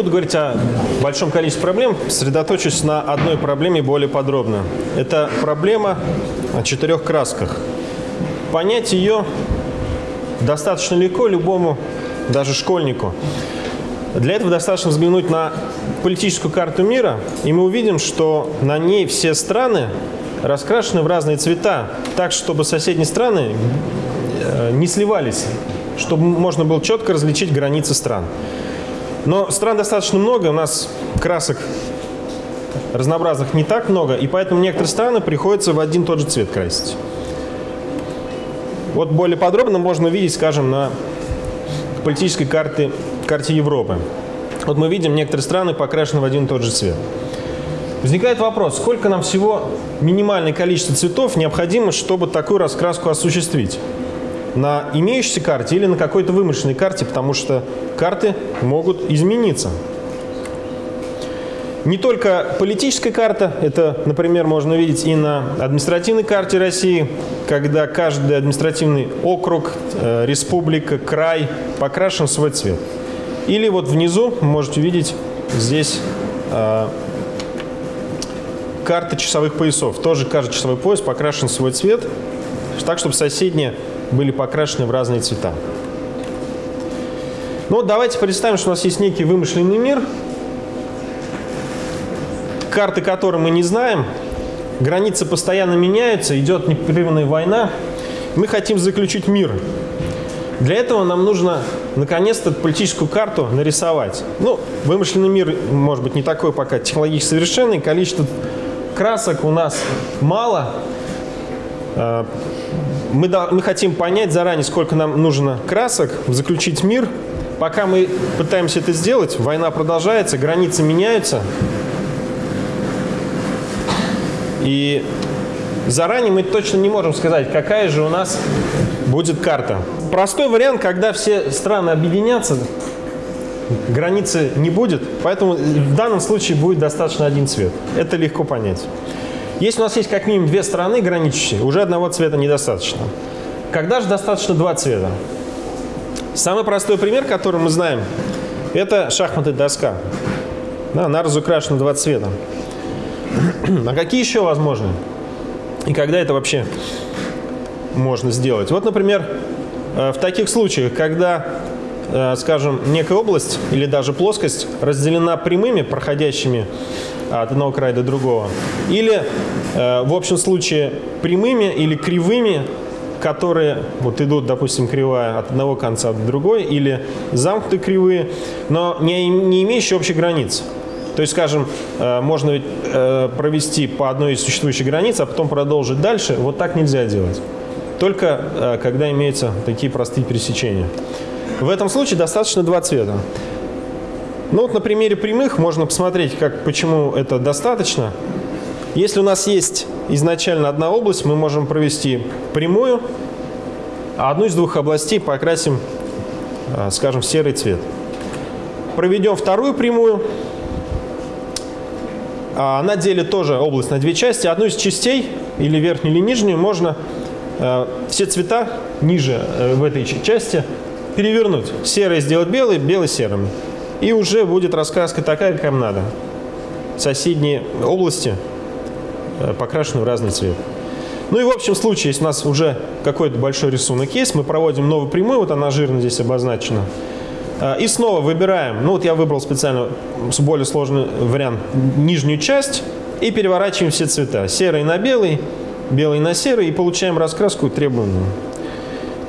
буду говорить о большом количестве проблем, сосредоточусь на одной проблеме более подробно. Это проблема о четырех красках. Понять ее достаточно легко любому, даже школьнику. Для этого достаточно взглянуть на политическую карту мира, и мы увидим, что на ней все страны раскрашены в разные цвета, так, чтобы соседние страны э, не сливались, чтобы можно было четко различить границы стран. Но стран достаточно много, у нас красок разнообразных не так много, и поэтому некоторые страны приходится в один тот же цвет красить. Вот более подробно можно увидеть, скажем, на политической карте, карте Европы. Вот мы видим, некоторые страны покрашены в один и тот же цвет. Возникает вопрос, сколько нам всего минимальное количество цветов необходимо, чтобы такую раскраску осуществить? На имеющейся карте или на какой-то вымышленной карте, потому что карты могут измениться. Не только политическая карта, это, например, можно увидеть и на административной карте России, когда каждый административный округ, э, республика, край покрашен в свой цвет. Или вот внизу можете увидеть здесь э, карта часовых поясов. Тоже каждый часовой пояс покрашен в свой цвет, так, чтобы соседние были покрашены в разные цвета. Ну, давайте представим, что у нас есть некий вымышленный мир, карты которой мы не знаем, границы постоянно меняются, идет непрерывная война. Мы хотим заключить мир. Для этого нам нужно наконец-то политическую карту нарисовать. Ну, вымышленный мир, может быть, не такой пока технологически совершенный, количество красок у нас мало. Мы, мы хотим понять заранее, сколько нам нужно красок, заключить мир. Пока мы пытаемся это сделать, война продолжается, границы меняются. И заранее мы точно не можем сказать, какая же у нас будет карта. Простой вариант, когда все страны объединятся, границы не будет, поэтому в данном случае будет достаточно один цвет. Это легко понять. Если у нас есть как минимум две страны граничащие, уже одного цвета недостаточно. Когда же достаточно два цвета? Самый простой пример, который мы знаем, это шахматы доска. Да, она разукрашена два цвета. А какие еще возможны? И когда это вообще можно сделать? Вот, например, э, в таких случаях, когда, скажем, некая область или даже плоскость разделена прямыми, проходящими от одного края до другого, или, э, в общем случае, прямыми или кривыми, которые вот идут, допустим, кривая от одного конца до другой, или замкнутые кривые, но не, не имеющие общей границы. То есть, скажем, э, можно э, провести по одной из существующих границ, а потом продолжить дальше. Вот так нельзя делать. Только э, когда имеются такие простые пересечения. В этом случае достаточно два цвета. Ну вот на примере прямых можно посмотреть, как, почему это достаточно. Если у нас есть изначально одна область, мы можем провести прямую, а одну из двух областей покрасим, скажем, в серый цвет. Проведем вторую прямую, а, она делит тоже область на две части. Одну из частей, или верхнюю, или нижнюю, можно э, все цвета ниже э, в этой части перевернуть. Серый сделать белый, белый серым. И уже будет раскраска такая, как нам надо. Соседние области э, покрашены в разный цвет. Ну и в общем случае, если у нас уже какой-то большой рисунок есть, мы проводим новую прямую, вот она жирно здесь обозначена. А, и снова выбираем, ну вот я выбрал специально более сложный вариант, нижнюю часть, и переворачиваем все цвета. Серый на белый, белый на серый, и получаем раскраску требуемую.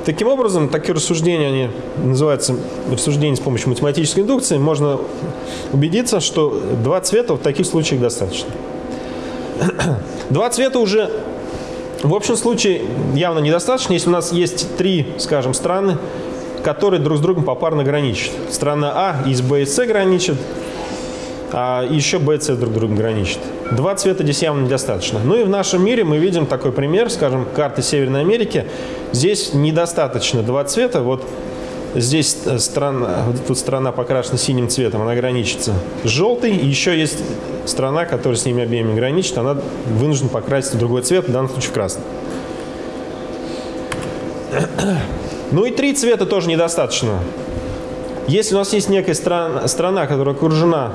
Таким образом, такие рассуждения, они называются рассуждения с помощью математической индукции, можно убедиться, что два цвета в таких случаях достаточно. Два цвета уже в общем случае явно недостаточно, если у нас есть три, скажем, страны, которые друг с другом попарно граничат. Страна А из Б и С граничит, а еще Б и С друг с другом граничат. Два цвета здесь явно недостаточно. Ну и в нашем мире мы видим такой пример, скажем, карты Северной Америки. Здесь недостаточно два цвета. Вот здесь страна, вот тут страна покрашена синим цветом, она граничится. И еще есть страна, которая с ними обеими граничит, она вынуждена покрасить в другой цвет, в данном случае в красный. Ну и три цвета тоже недостаточно. Если у нас есть некая страна, страна которая окружена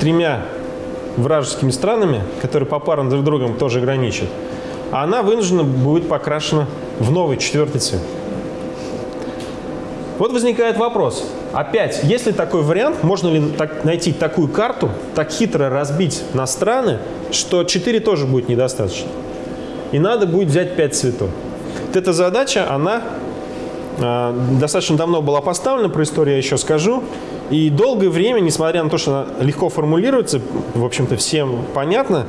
тремя вражескими странами, которые попарно друг с другом тоже граничат, она вынуждена будет покрашена в новый четвертый цвет. Вот возникает вопрос. Опять, есть ли такой вариант, можно ли так, найти такую карту, так хитро разбить на страны, что 4 тоже будет недостаточно? И надо будет взять 5 цветов. Вот эта задача, она э, достаточно давно была поставлена, про историю я еще скажу. И долгое время, несмотря на то, что она легко формулируется, в общем-то всем понятно,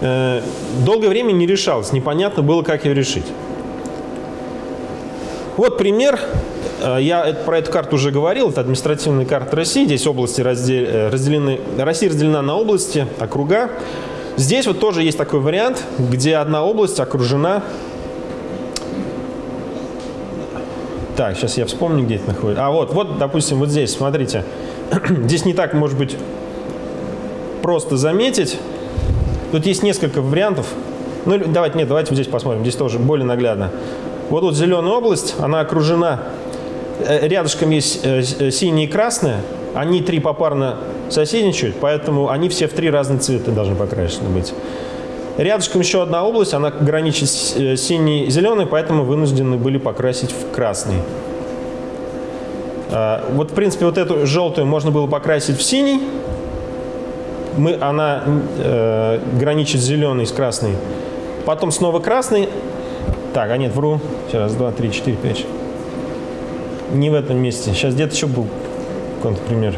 э, долгое время не решалось, непонятно было, как ее решить. Вот пример Э, я про эту карту уже говорил, это административная карта России. Здесь области э, разделены, Россия разделена на области, округа. Здесь вот тоже есть такой вариант, где одна область окружена... Так, сейчас я вспомню, где это находится. А вот, вот, допустим, вот здесь, смотрите. здесь не так, может быть, просто заметить. Тут есть несколько вариантов. Ну, давайте, нет, давайте вот здесь посмотрим. Здесь тоже более наглядно. Вот тут зеленая область, она окружена Э, рядышком есть э, э, синие и красные, они три попарно соседничают, поэтому они все в три разных цвета должны покрашены быть. Рядышком еще одна область, она граничит с синий и зеленый, поэтому вынуждены были покрасить в красный. А, вот, в принципе, вот эту желтую можно было покрасить в синий. Мы, она э, граничит зеленый с красной. Потом снова красный. Так, а нет, вру. Сейчас, два, три, четыре, пять не в этом месте. Сейчас где-то еще был контрпример.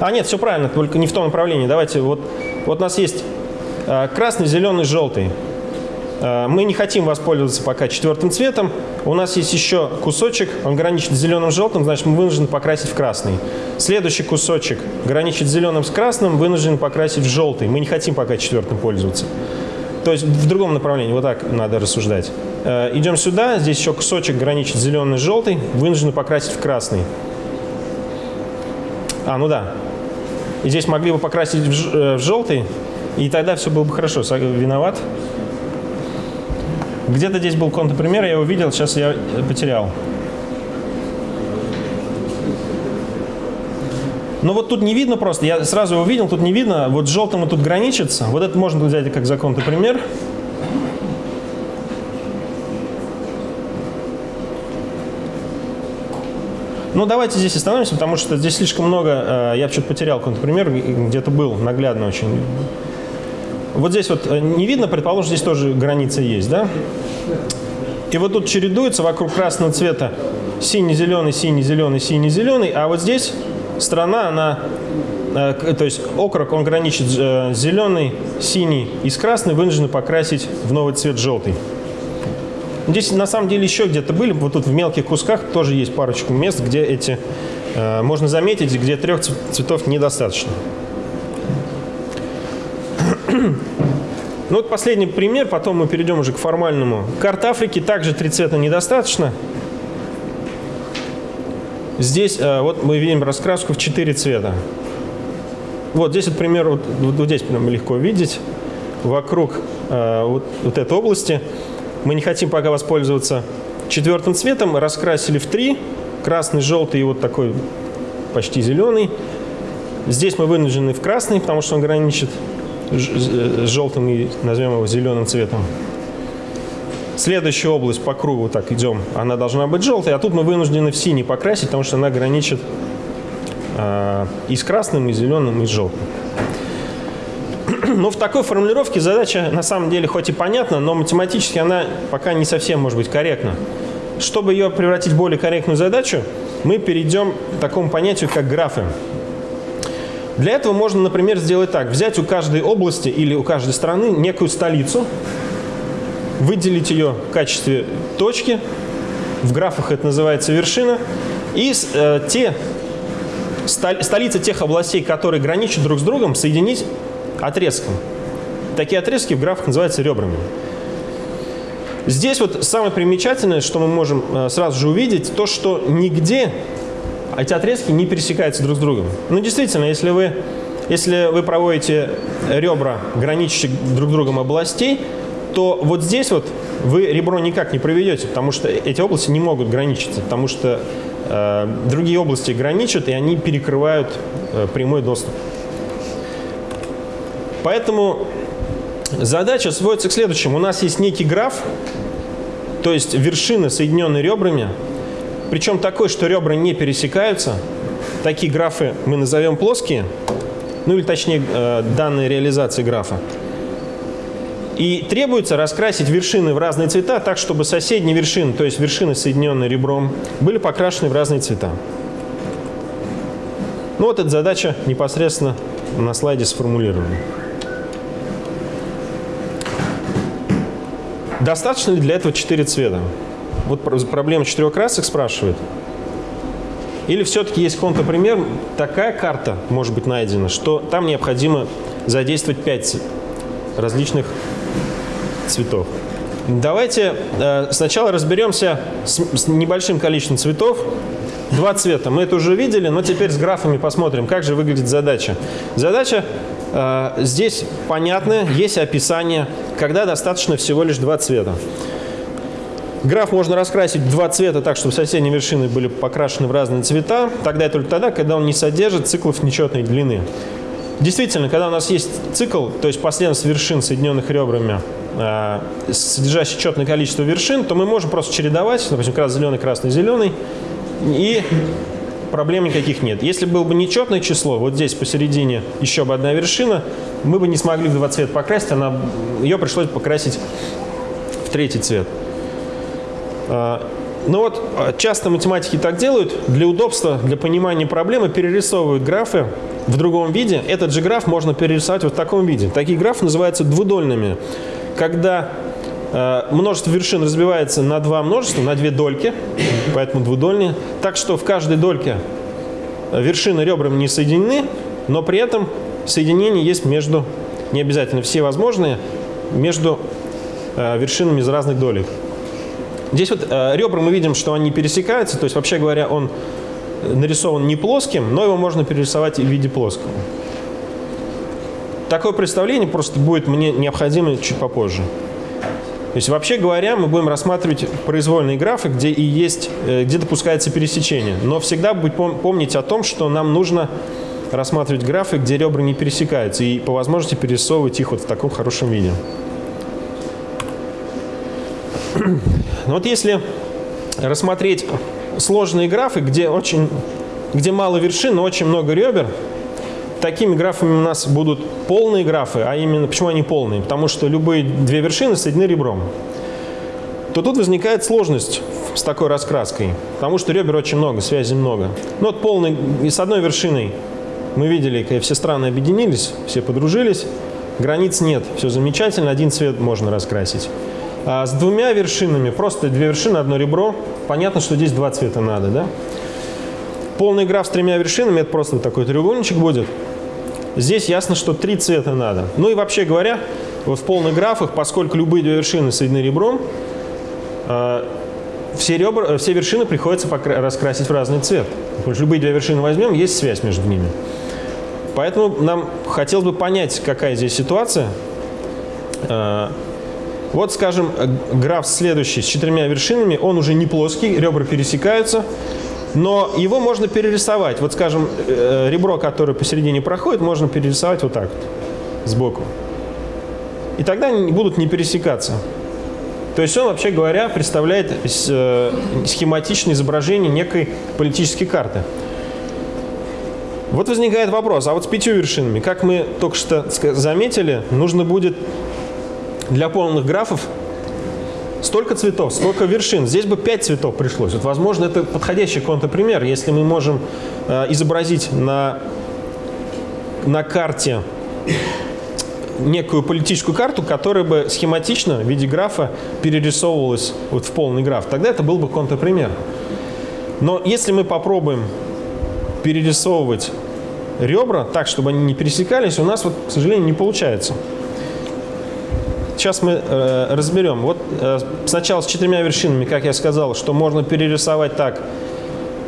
А нет, все правильно, только не в том направлении. Давайте, вот, вот у нас есть э, красный, зеленый, желтый. Э, мы не хотим воспользоваться пока четвертым цветом. У нас есть еще кусочек, он граничит с зеленым желтым, значит мы вынуждены покрасить в красный. Следующий кусочек граничит с зеленым с красным, вынуждены покрасить в желтый. Мы не хотим пока четвертым пользоваться. То есть в другом направлении, вот так надо рассуждать. Э, идем сюда, здесь еще кусочек граничит зеленый с желтый, вынуждены покрасить в красный. А, ну да. И здесь могли бы покрасить в, э, в желтый, и тогда все было бы хорошо. Виноват. Где-то здесь был контрпример, я его видел, сейчас я потерял. Но вот тут не видно просто, я сразу его видел, тут не видно, вот желтым и тут граничится. Вот это можно взять как за контрпример. Ну, давайте здесь остановимся, потому что здесь слишком много, э, я что-то потерял контрпример, где-то был наглядно очень. Вот здесь вот э, не видно, предположим, здесь тоже граница есть, да? И вот тут чередуется вокруг красного цвета синий-зеленый, синий-зеленый, синий-зеленый, а вот здесь страна, она, э, то есть округ, он граничит зеленый, синий и с красной, вынуждены покрасить в новый цвет желтый. Здесь на самом деле еще где-то были, вот тут в мелких кусках тоже есть парочку мест, где эти, э, можно заметить, где трех цветов недостаточно. Ну вот последний пример, потом мы перейдем уже к формальному. Карта Африки также три цвета недостаточно. Здесь э, вот мы видим раскраску в четыре цвета. Вот здесь, вот, вот, вот здесь прям легко видеть. Вокруг э, вот, вот этой области мы не хотим пока воспользоваться четвертым цветом. Раскрасили в три. Красный, желтый и вот такой почти зеленый. Здесь мы вынуждены в красный, потому что он граничит с желтым и назовем его зеленым цветом. Следующая область по кругу, так идем, она должна быть желтой, а тут мы вынуждены в синий покрасить, потому что она граничит э, и с красным, и с зеленым, и с желтым. Но в такой формулировке задача на самом деле хоть и понятна, но математически она пока не совсем может быть корректна. Чтобы ее превратить в более корректную задачу, мы перейдем к такому понятию, как графы. Для этого можно, например, сделать так. Взять у каждой области или у каждой страны некую столицу, выделить ее в качестве точки, в графах это называется вершина, и э, те столицы тех областей, которые граничат друг с другом, соединить отрезком. Такие отрезки в графах называются ребрами. Здесь вот самое примечательное, что мы можем э, сразу же увидеть, то, что нигде эти отрезки не пересекаются друг с другом. Ну, действительно, если вы если вы проводите ребра, граничащих друг с другом областей, то вот здесь вот вы ребро никак не проведете, потому что эти области не могут граничиться, потому что э, другие области граничат, и они перекрывают э, прямой доступ. Поэтому задача сводится к следующему. У нас есть некий граф, то есть вершины, соединенные ребрами, причем такой, что ребра не пересекаются. Такие графы мы назовем плоские, ну или точнее э, данные реализации графа. И требуется раскрасить вершины в разные цвета так, чтобы соседние вершины, то есть вершины, соединенные ребром, были покрашены в разные цвета. Ну вот эта задача непосредственно на слайде сформулирована. Достаточно ли для этого четыре цвета? Вот проблема четырех красок спрашивает. Или все-таки есть контрпример, такая карта может быть найдена, что там необходимо задействовать пять различных цветов. Давайте э, сначала разберемся с, с небольшим количеством цветов. Два цвета. Мы это уже видели, но теперь с графами посмотрим, как же выглядит задача. Задача э, здесь понятная, есть описание, когда достаточно всего лишь два цвета. Граф можно раскрасить два цвета так, чтобы соседние вершины были покрашены в разные цвета. Тогда и только тогда, когда он не содержит циклов нечетной длины. Действительно, когда у нас есть цикл, то есть последовательность вершин, соединенных ребрами, э, содержащий четное количество вершин, то мы можем просто чередовать, допустим, красный-зеленый, красный-зеленый, и проблем никаких нет. Если было бы нечетное число, вот здесь посередине еще бы одна вершина, мы бы не смогли в два цвета покрасить, она, ее пришлось покрасить в третий цвет. Э, ну вот, э, часто математики так делают, для удобства, для понимания проблемы перерисовывают графы в другом виде. Этот же граф можно перерисовать вот в таком виде. Такие графы называются двудольными. Когда множество вершин разбивается на два множества, на две дольки, поэтому двудольные. Так что в каждой дольке вершины ребрами не соединены, но при этом соединение есть между, не обязательно все возможные, между э, вершинами из разных долек. Здесь вот э, ребра мы видим, что они пересекаются, то есть вообще говоря, он нарисован не плоским, но его можно перерисовать в виде плоского. Такое представление просто будет мне необходимо чуть попозже. То есть, вообще говоря, мы будем рассматривать произвольные графы, где и есть, э, где допускается пересечение. Но всегда помнить о том, что нам нужно рассматривать графы, где ребра не пересекаются, и по возможности перерисовывать их вот в таком хорошем виде. Вот если рассмотреть сложные графы, где, очень, где мало вершин, но очень много ребер. Такими графами у нас будут полные графы, а именно, почему они полные? Потому что любые две вершины соединены ребром. То тут возникает сложность с такой раскраской, потому что ребер очень много, связей много. Ну вот полный, и с одной вершиной мы видели, как все страны объединились, все подружились, границ нет, все замечательно, один цвет можно раскрасить. А с двумя вершинами, просто две вершины, одно ребро, понятно, что здесь два цвета надо, да? Полный граф с тремя вершинами, это просто такой треугольничек будет. Здесь ясно, что три цвета надо. Ну и вообще говоря, в полных графах, поскольку любые две вершины соединены ребром, э, все, ребра, э, все вершины приходится раскрасить в разный цвет. Потому что любые две вершины возьмем, есть связь между ними. Поэтому нам хотелось бы понять, какая здесь ситуация. Э, вот, скажем, граф следующий с четырьмя вершинами, он уже не плоский, ребра пересекаются, но его можно перерисовать. Вот, скажем, э, ребро, которое посередине проходит, можно перерисовать вот так вот, сбоку. И тогда они будут не пересекаться. То есть он, вообще говоря, представляет э, схематичное изображение некой политической карты. Вот возникает вопрос, а вот с пятью вершинами, как мы только что заметили, нужно будет для полных графов столько цветов, столько вершин. Здесь бы 5 цветов пришлось. Вот, возможно, это подходящий контрпример, если мы можем э, изобразить на, на карте некую политическую карту, которая бы схематично в виде графа перерисовывалась вот в полный граф. Тогда это был бы контрпример. Но если мы попробуем перерисовывать ребра так, чтобы они не пересекались, у нас, вот, к сожалению, не получается. Сейчас мы э, разберем. Вот э, сначала с четырьмя вершинами, как я сказал, что можно перерисовать так,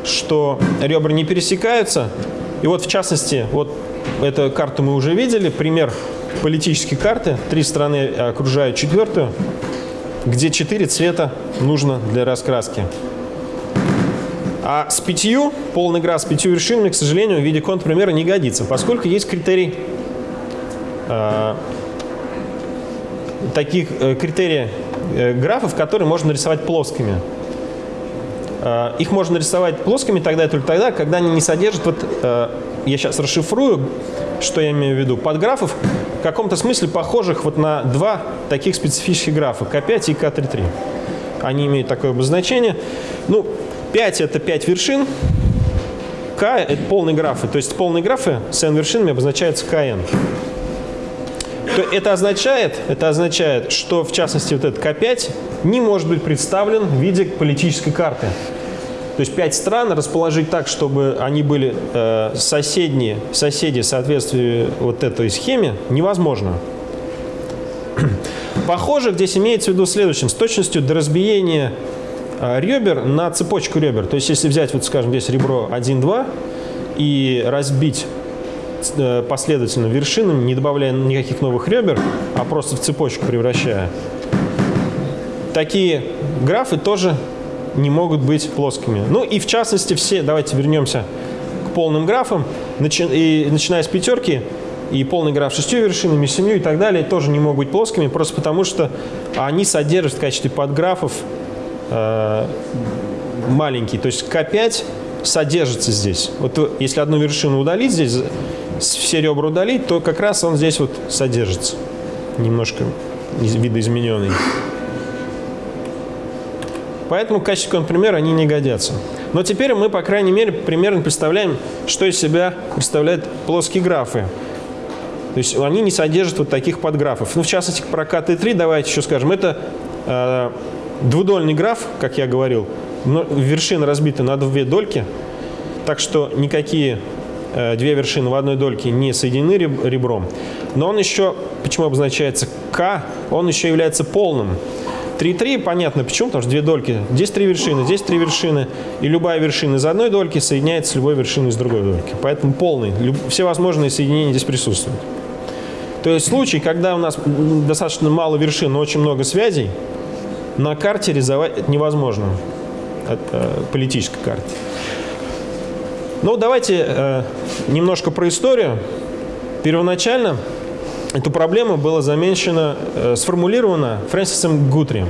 что ребра не пересекаются. И вот в частности, вот эту карту мы уже видели. Пример политической карты. Три страны окружают четвертую, где четыре цвета нужно для раскраски. А с пятью, полный игра с пятью вершинами, к сожалению, в виде контрпримера не годится, поскольку есть критерий э, таких э, критерий э, графов, которые можно нарисовать плоскими. Э, их можно нарисовать плоскими тогда и только тогда, когда они не содержат, вот я сейчас расшифрую, что я имею в виду, подграфов в каком-то смысле похожих вот на два таких специфических графа, К5 и К33. Они имеют такое обозначение. Ну, 5 это 5 вершин, К это полные графы. То есть полные графы с n вершинами обозначаются КН. То это означает, это означает, что в частности вот этот К5 не может быть представлен в виде политической карты. То есть пять стран расположить так, чтобы они были э, соседние, соседи в соответствии вот этой схеме, невозможно. Похоже, здесь имеется в виду следующим. С точностью до разбиения э, ребер на цепочку ребер. То есть если взять, вот скажем, здесь ребро 1-2 и разбить последовательно вершинами, не добавляя никаких новых ребер, а просто в цепочку превращая, такие графы тоже не могут быть плоскими. Ну и в частности все, давайте вернемся к полным графам, начи, и, начиная с пятерки, и полный граф шестью вершинами, семью и так далее тоже не могут быть плоскими, просто потому что они содержат в качестве подграфов э, маленькие. То есть К5 содержится здесь. Вот если одну вершину удалить здесь, все ребра удалить, то как раз он здесь вот содержится. Немножко видоизмененный. Поэтому в качестве контрпримера они не годятся. Но теперь мы, по крайней мере, примерно представляем, что из себя представляют плоские графы. То есть они не содержат вот таких подграфов. Ну, в частности, про КТ3 давайте еще скажем. Это э, двудольный граф, как я говорил. Но вершина разбита на две дольки. Так что никакие две вершины в одной дольке не соединены ребром. Но он еще, почему обозначается К, он еще является полным. 3,3 понятно почему, потому что две дольки. Здесь три вершины, здесь три вершины. И любая вершина из одной дольки соединяется с любой вершиной из другой дольки. Поэтому полный, все возможные соединения здесь присутствуют. То есть случай, когда у нас достаточно мало вершин, но очень много связей, на карте невозможно. Это э, политической карте. Ну, давайте э, немножко про историю. Первоначально Эту проблему было замечено, э, сформулировано Фрэнсисом Гутри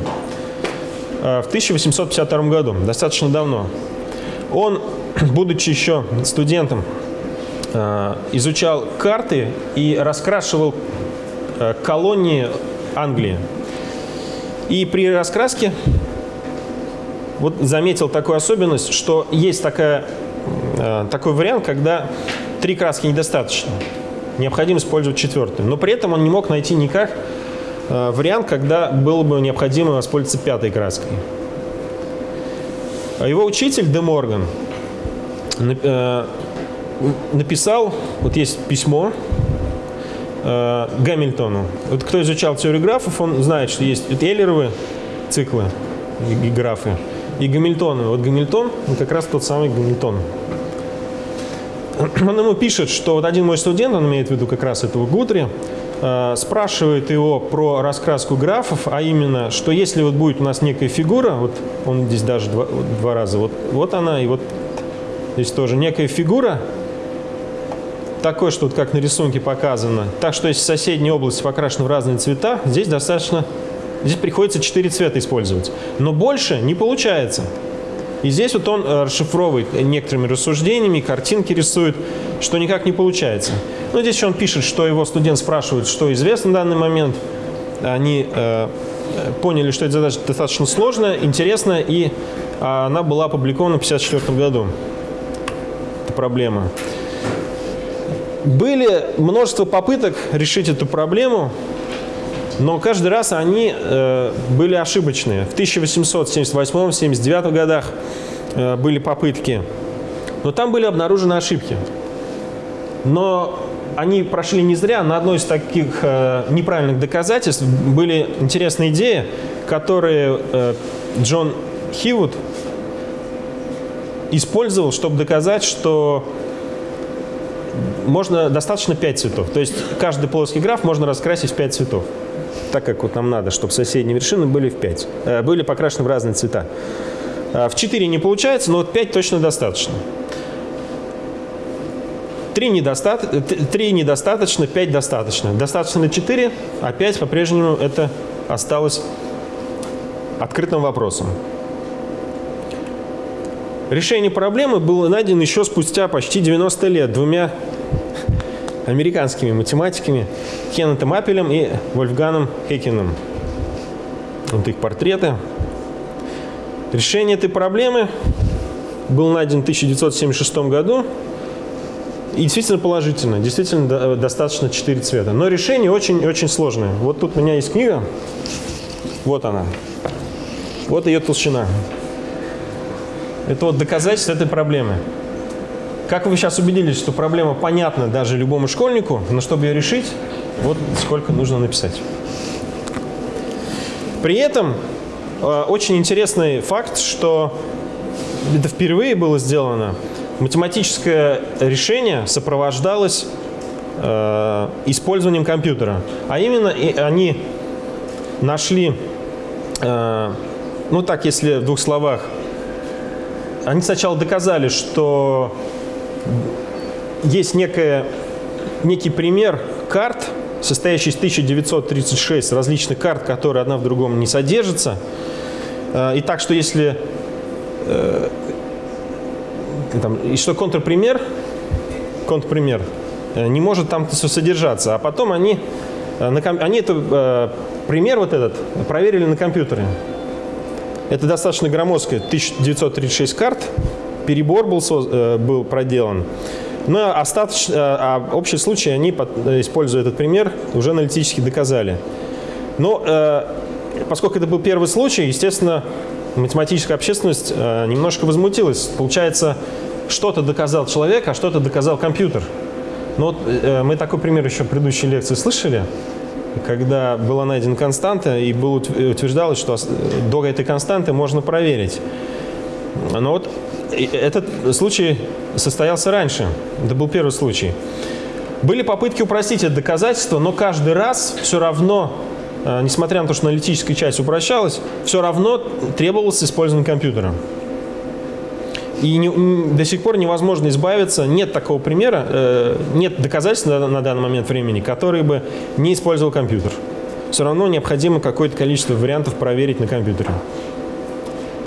э, в 1852 году, достаточно давно. Он, будучи еще студентом, э, изучал карты и раскрашивал э, колонии Англии. И при раскраске вот заметил такую особенность, что есть такая, такой вариант, когда три краски недостаточно необходимо использовать четвертый. Но при этом он не мог найти никак э, вариант, когда было бы необходимо воспользоваться пятой краской. Его учитель Де Морган э, написал, вот есть письмо э, Гамильтону. Вот кто изучал теорию графов, он знает, что есть Эйлеровы циклы и графы, и Гамильтоны. Вот Гамильтон как раз тот самый Гамильтон он ему пишет, что вот один мой студент, он имеет в виду как раз этого Гудри, э, спрашивает его про раскраску графов, а именно, что если вот будет у нас некая фигура, вот он здесь даже два, два раза, вот, вот она, и вот здесь тоже некая фигура, такой, что вот как на рисунке показано, так что если соседняя область покрашена в разные цвета, здесь достаточно, здесь приходится четыре цвета использовать. Но больше не получается. И здесь вот он э, расшифровывает некоторыми рассуждениями, картинки рисует, что никак не получается. Но здесь еще он пишет, что его студент спрашивает, что известно в данный момент. Они э, поняли, что эта задача достаточно сложная, интересная, и она была опубликована в 1954 году. Это проблема. Были множество попыток решить эту проблему, но каждый раз они э, были ошибочные. В 1878-79 годах э, были попытки, но там были обнаружены ошибки. Но они прошли не зря. На одной из таких э, неправильных доказательств были интересные идеи, которые э, Джон Хивуд использовал, чтобы доказать, что можно достаточно 5 цветов. То есть каждый плоский граф можно раскрасить в 5 цветов. Так как вот нам надо, чтобы соседние вершины были в 5. Э, были покрашены в разные цвета. Э, в 4 не получается, но вот 5 точно достаточно. 3, недоста... 3 недостаточно, 5 достаточно. Достаточно на 4, а 5 по-прежнему это осталось открытым вопросом. Решение проблемы было найдено еще спустя почти 90 лет двумя американскими математиками Кеннетом Аппелем и Вольфганом Хекином. Вот их портреты. Решение этой проблемы было найдено в 1976 году. И действительно положительно, действительно достаточно 4 цвета. Но решение очень-очень сложное. Вот тут у меня есть книга. Вот она. Вот ее толщина. Это вот доказательство этой проблемы. Как вы сейчас убедились, что проблема понятна даже любому школьнику, но чтобы ее решить, вот сколько нужно написать. При этом э, очень интересный факт, что это впервые было сделано. Математическое решение сопровождалось э, использованием компьютера. А именно и они нашли, э, ну так, если в двух словах, они сначала доказали, что есть некая, некий пример карт, состоящий из 1936 различных карт, которые одна в другом не содержатся. Э, и так, что если... Э, там, и что контрпример, контрпример э, не может там содержаться. А потом они, они это, пример вот этот проверили на компьютере. Это достаточно громоздкая 1936 карт, перебор был, э, был проделан. Но остаточно, э, а общий случай они, используя этот пример, уже аналитически доказали. Но э, поскольку это был первый случай, естественно, математическая общественность немножко возмутилась. Получается, что-то доказал человек, а что-то доказал компьютер. Ну вот мы такой пример еще в предыдущей лекции слышали когда была найдена константа и было утверждалось, что до этой константы можно проверить. Но вот этот случай состоялся раньше. Это был первый случай. Были попытки упростить это доказательство, но каждый раз все равно, э, несмотря на то, что аналитическая часть упрощалась, все равно требовалось использование компьютера. И не, до сих пор невозможно избавиться, нет такого примера, э, нет доказательств на, на данный момент времени, который бы не использовал компьютер. Все равно необходимо какое-то количество вариантов проверить на компьютере.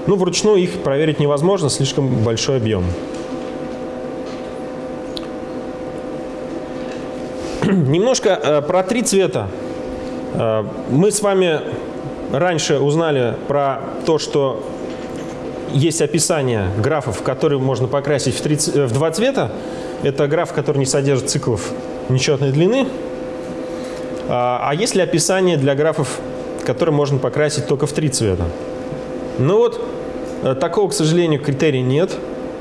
Ну, вручную их проверить невозможно, слишком большой объем. Немножко э, про три цвета. Э, мы с вами раньше узнали про то, что есть описание графов, которые можно покрасить в, три, э, в два цвета. Это граф, который не содержит циклов нечетной длины. А, а есть ли описание для графов, которые можно покрасить только в три цвета? Ну вот, э, такого, к сожалению, критерия нет.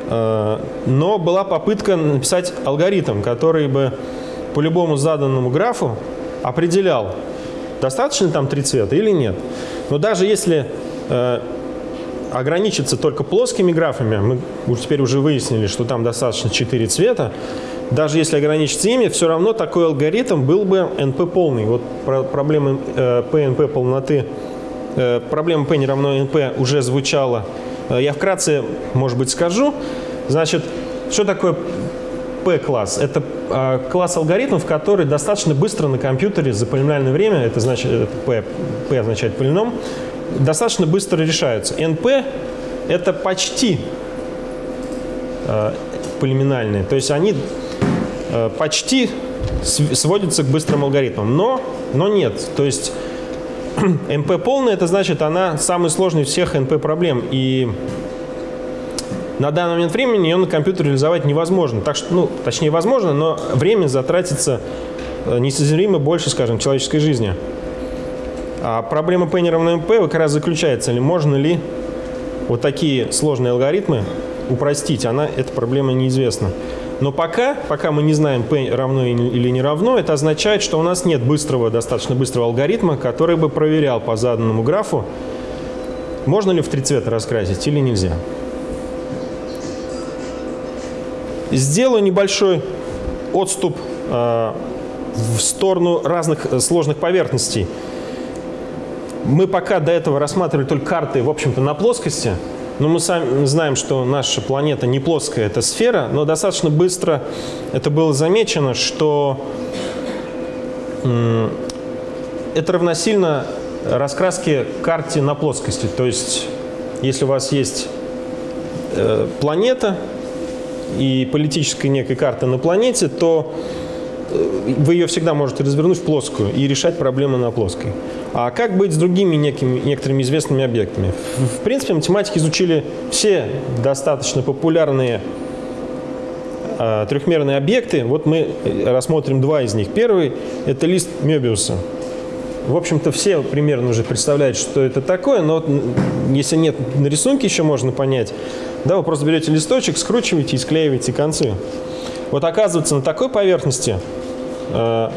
Э, но была попытка написать алгоритм, который бы по любому заданному графу определял, достаточно там три цвета или нет. Но даже если ограничиться только плоскими графами, мы теперь уже выяснили, что там достаточно 4 цвета, даже если ограничиться ими, все равно такой алгоритм был бы NP полный. Вот про проблема э, PNP полноты, э, проблема P не равно NP уже звучала. Э, я вкратце, может быть, скажу. Значит, что такое P-класс? Это э, класс алгоритмов, который достаточно быстро на компьютере за полиномиальное время, это значит, это P, P означает полином, достаточно быстро решаются. NP – это почти э, полиминальные, то есть они э, почти сводятся к быстрым алгоритмам, но, но нет. То есть NP полная – это значит, она самый сложный всех NP проблем, и на данный момент времени ее на компьютере реализовать невозможно. Так что, ну, точнее, возможно, но время затратится э, несоизмеримо больше, скажем, человеческой жизни. А проблема P равно MP как раз заключается, ли можно ли вот такие сложные алгоритмы упростить. Она, эта проблема неизвестна. Но пока, пока мы не знаем, P равно или не равно, это означает, что у нас нет быстрого, достаточно быстрого алгоритма, который бы проверял по заданному графу, можно ли в три цвета раскрасить или нельзя. Сделаю небольшой отступ э, в сторону разных э, сложных поверхностей. Мы пока до этого рассматривали только карты, в общем-то, на плоскости, но мы сами знаем, что наша планета не плоская, это сфера, но достаточно быстро это было замечено, что это равносильно раскраске карте на плоскости. То есть, если у вас есть э, планета и политическая некая карта на планете, то э, вы ее всегда можете развернуть в плоскую и решать проблемы на плоской. А как быть с другими некими, некоторыми известными объектами? В принципе, математики изучили все достаточно популярные э, трехмерные объекты. Вот мы рассмотрим два из них. Первый – это лист Мёбиуса. В общем-то, все примерно уже представляют, что это такое, но если нет на рисунке, еще можно понять. Да, вы просто берете листочек, скручиваете и склеиваете концы. Вот оказывается, на такой поверхности э,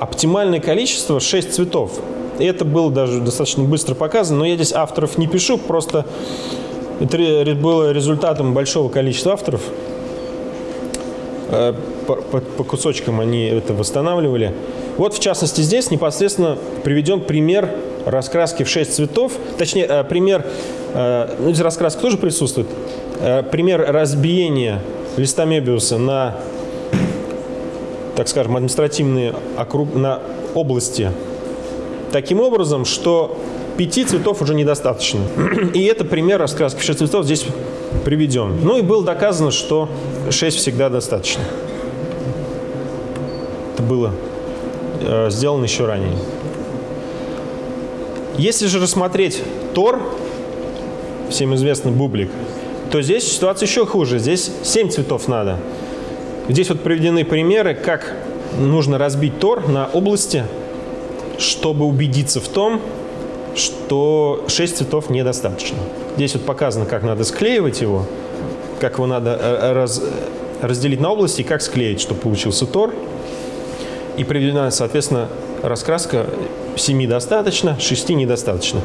оптимальное количество 6 цветов. Это было даже достаточно быстро показано, но я здесь авторов не пишу, просто это было результатом большого количества авторов. Э, по, по, по кусочкам они это восстанавливали. Вот, в частности, здесь непосредственно приведен пример раскраски в 6 цветов. Точнее, э, пример, э, ну, здесь раскраска тоже присутствует. Пример разбиения листа Мебиуса на, так скажем, административные округ, на области. Таким образом, что пяти цветов уже недостаточно. И это пример раскраски 6 цветов здесь приведен. Ну и было доказано, что 6 всегда достаточно. Это было э, сделан еще ранее. Если же рассмотреть Тор, всем известный бублик, то здесь ситуация еще хуже. Здесь 7 цветов надо. Здесь вот приведены примеры, как нужно разбить Тор на области, чтобы убедиться в том, что 6 цветов недостаточно. Здесь вот показано, как надо склеивать его, как его надо э, раз, разделить на области и как склеить, чтобы получился Тор и приведена, соответственно, раскраска 7 достаточно, 6 недостаточно.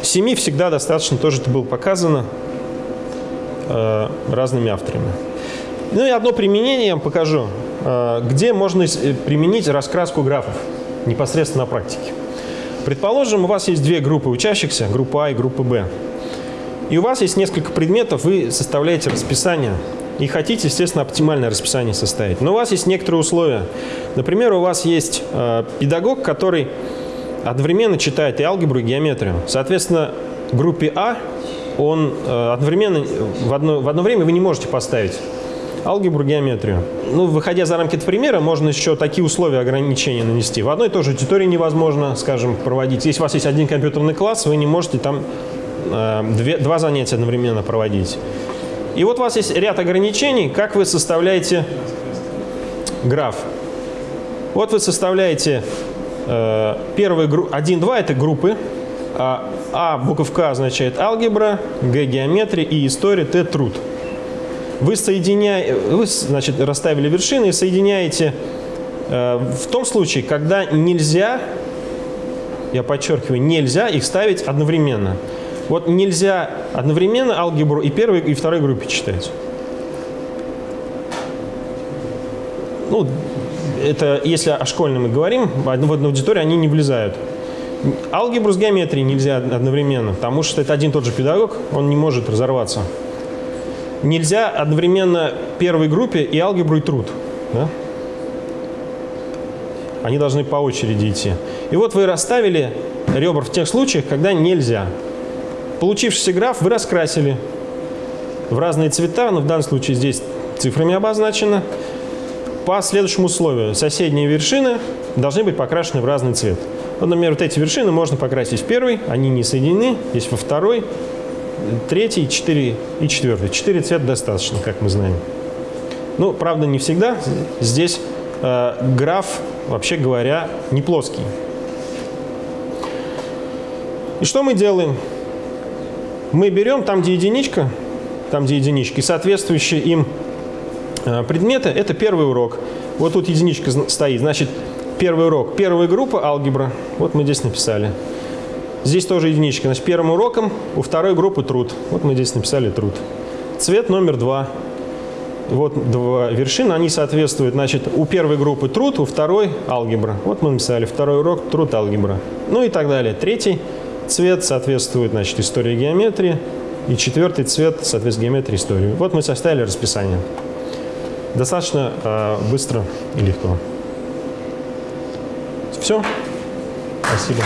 7 всегда достаточно, тоже это было показано э, разными авторами. Ну и одно применение я вам покажу, э, где можно применить раскраску графов непосредственно на практике. Предположим, у вас есть две группы учащихся, группа А и группа Б. И у вас есть несколько предметов, вы составляете расписание и хотите, естественно, оптимальное расписание составить. Но у вас есть некоторые условия. Например, у вас есть э, педагог, который одновременно читает и алгебру, и геометрию. Соответственно, группе А он э, одновременно, в одно, в одно время вы не можете поставить алгебру, геометрию. Ну, выходя за рамки этого примера, можно еще такие условия ограничения нанести. В одной и той же аудитории невозможно, скажем, проводить. Если у вас есть один компьютерный класс, вы не можете там э, две, два занятия одновременно проводить. И вот у вас есть ряд ограничений, как вы составляете граф. Вот вы составляете э, первые 1-2 это группы, а, а буковка означает алгебра, Г геометрия и история, Т труд. Вы соединяете, вы значит, расставили вершины и соединяете э, в том случае, когда нельзя, я подчеркиваю, нельзя их ставить одновременно. Вот нельзя одновременно алгебру и первой, и второй группе читать. Ну, это если о школьной мы говорим, в одну аудиторию они не влезают. Алгебру с геометрией нельзя одновременно, потому что это один и тот же педагог, он не может разорваться. Нельзя одновременно первой группе и алгебру, и труд. Да? Они должны по очереди идти. И вот вы расставили ребра в тех случаях, когда нельзя. Получившийся граф вы раскрасили в разные цвета, но в данном случае здесь цифрами обозначено. По следующему условию соседние вершины должны быть покрашены в разный цвет. Вот, например, вот эти вершины можно покрасить в первый, они не соединены, есть во второй, третий, четыре и четвертый. Четыре цвета достаточно, как мы знаем. Ну, правда, не всегда. Здесь э, граф, вообще говоря, не плоский. И что мы делаем? мы берем там, где единичка, там, где единички, соответствующие им э, предметы, это первый урок. Вот тут единичка стоит, значит, первый урок, первая группа алгебра, вот мы здесь написали. Здесь тоже единичка, значит, первым уроком у второй группы труд, вот мы здесь написали труд. Цвет номер два. вот два вершины, они соответствуют, значит, у первой группы труд, у второй алгебра. Вот мы написали второй урок труд алгебра. Ну и так далее. Третий цвет соответствует, значит, истории геометрии. И четвертый цвет соответствует геометрии истории. Вот мы составили расписание. Достаточно э, быстро и легко. Все. Спасибо.